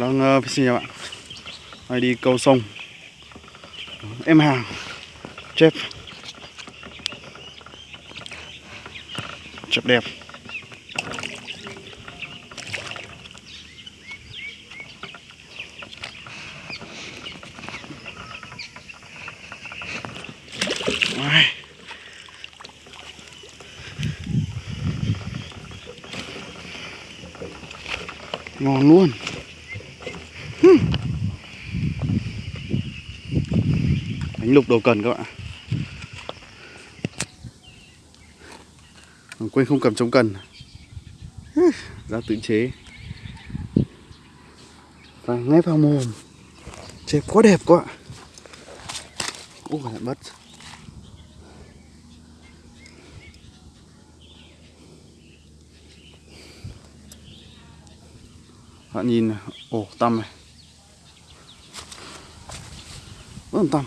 đang uh, fishing bạn Đây đi câu sông. Em hàng Chép Chép đẹp. Ngon luôn. Hmm. đánh lục đầu cần các bạn Quên không cầm chống cần. Ra tự chế. Và ngay vào mồm. Chép quá đẹp quá Ôi lại mất. Bạn nhìn ổ Ồ, tăm này. Vẫn tâm.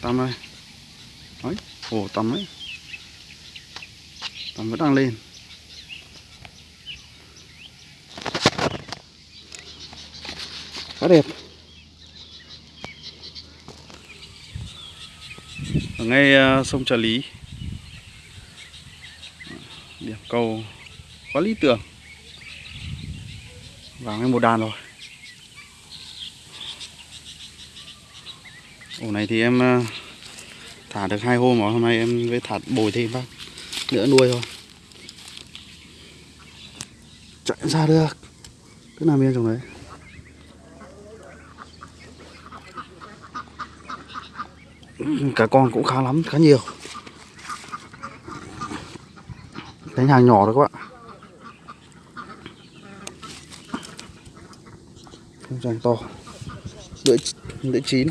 Tâm ơi. Ấy Đấy Ồ ấy. Tâm vẫn đang lên. Khá đẹp. Ở ngay uh, sông Trà Lý. Điểm câu quá lý tưởng. Vào ngay một đàn rồi. Ổ này thì em ờ, thả được hai hôm rồi Hôm nay em mới thả bồi thêm bác nữa nuôi thôi. Chạy ra được. Cứ nằm yên trong đấy. Cả con cũng khá lắm, khá nhiều. Đánh hàng nhỏ đấy các bạn Không dành to. Lưỡi, lưỡi chín.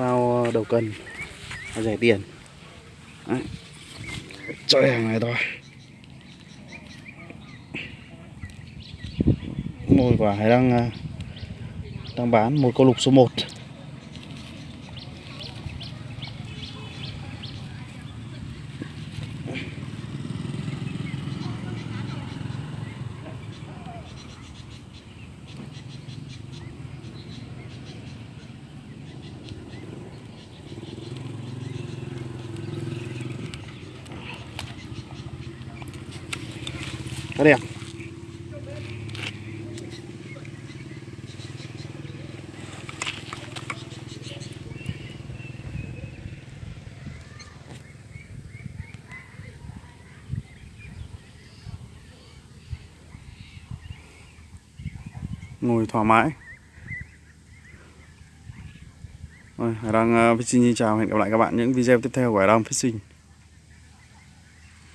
Vào ờ, đầu cần Rẻ tiền. Đấy. Chơi hàng này thôi. Mồi quả hải đang ờ, đang bán một câu lục số 1 Khá đẹp. Ngồi thoải mái. Rồi, Hải Đăng uh, Fishing xin chào. Hẹn gặp lại các bạn những video tiếp theo của Hải Đăng Fishing.